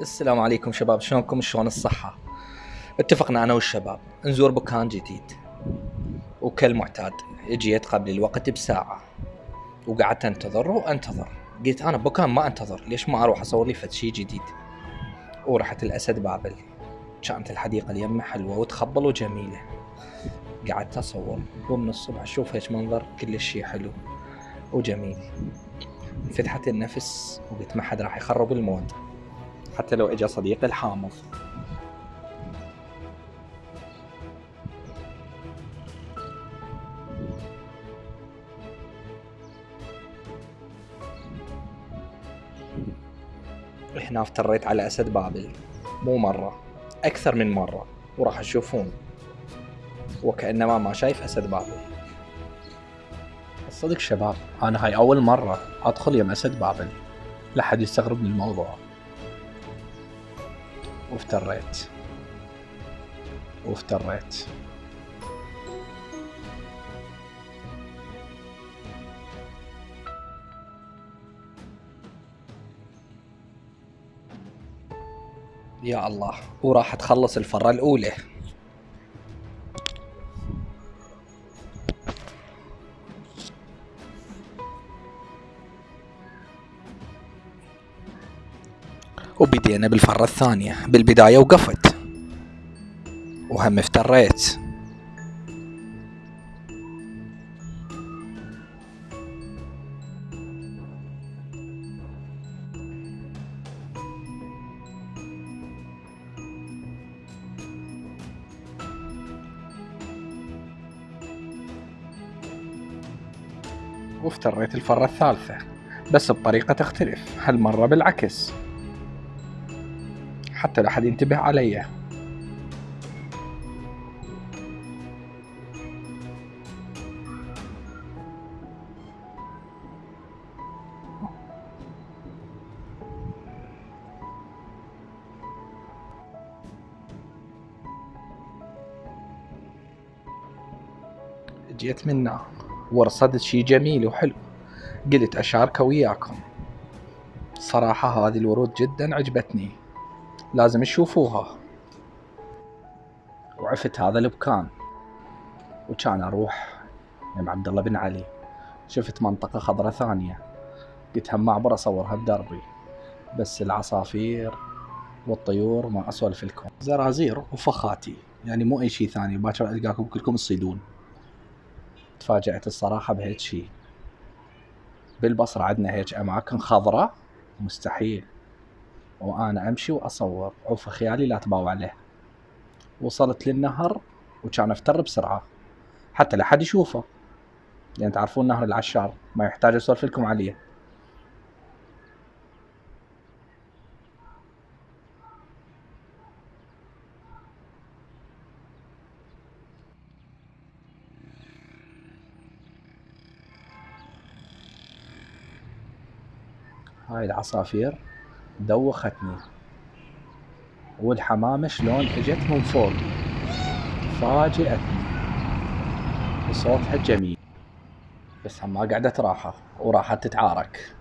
السلام عليكم شباب شلونكم؟ شلون الصحة؟ اتفقنا أنا والشباب نزور مكان جديد. وكالمعتاد جيت قبل الوقت بساعة. وقعدت أنتظر وأنتظر. قلت أنا بمكان ما أنتظر ليش ما أروح أصور لي فد شي جديد؟ ورحت الأسد بابل. كانت الحديقة اليمة حلوة وتخبل وجميلة. قعدت أصور ومن الصبح أشوف هيك منظر كل شي حلو وجميل. انفتحت النفس وقلت ما حد راح يخرب ال mood. حتى لو اجى صديقي الحامض. هنا افتريت على أسد بابل. مو مرة أكثر من مرة وراح تشوفون. وكأنما ما شايف أسد بابل. الصدق شباب أنا هاي أول مرة أدخل يم أسد بابل. لا حد يستغرب من الموضوع. وافتريت وافتريت يا الله وراح تخلص الفرة الأولى. وبدينا بالفرة الثانية. بالبداية وقفت. وهم افتريت. وافتريت الفرة الثالثة. بس بطريقة تختلف. هالمرة بالعكس. حتى لا حد ينتبه علي جيت منا. ورصدت شي جميل وحلو. قلت أشاركه وياكم. صراحة هذه الورود جدا عجبتني. لازم تشوفوها. وعفت هذا المكان وكان أروح يم عبد الله بن علي. شفت منطقة خضراء ثانية. قلت هم اعبر أصورها بدربي. بس العصافير والطيور ما أسولف لكم. زرازير وفخاتي. يعني مو أي شيء ثاني. باكر ألقاكم كلكم تصيدون. تفاجأت الصراحة بهيك شيء. بالبصرة عندنا هيك أماكن خضراء. مستحيل. وأنا أمشي وأصور. عوف خيالي لا تباوع عليه. وصلت للنهر وكان أفتر بسرعة. حتى لا حد يشوفه. يعني تعرفون نهر العشار ما يحتاج أسولف لكم عليه. هاي العصافير. دوختني. والحمامة شلون اجت من فوق؟ فاجأتني وصوتها جميل. بس ما قعدت راحة وراحت تتعارك.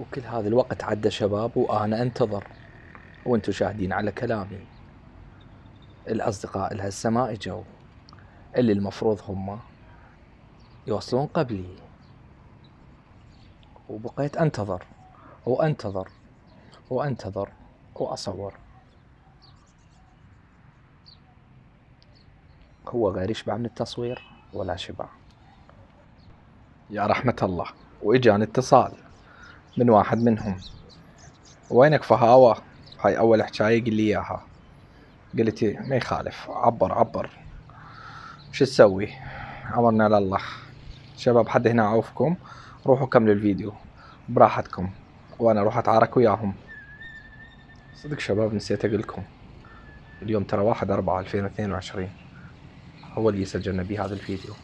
وكل هذا الوقت عدى شباب وأنا انتظر. وأنتم شاهدين على كلامي. الأصدقاء لهالسماء اجوا اللي المفروض هم يوصلون قبلي. وبقيت أنتظر وأنتظر وأنتظر وأصور. هو غير يشبع من التصوير ولا شبع. يا رحمة الله وإجاني اتصال من واحد منهم. وينك فهاوة؟ هاي أول حكاية قل لي إياها. قلت ما يخالف عبر عبر. شو تسوي؟ أمرنا لله. شباب حد هنا عوفكم؟ روحوا كملوا الفيديو. براحتكم. وأنا أروح أتعارك وياهم. صدق شباب نسيت اقولكم اليوم ترى واحد أربعة 2022 هو اللي سجلنا بيه هذا الفيديو.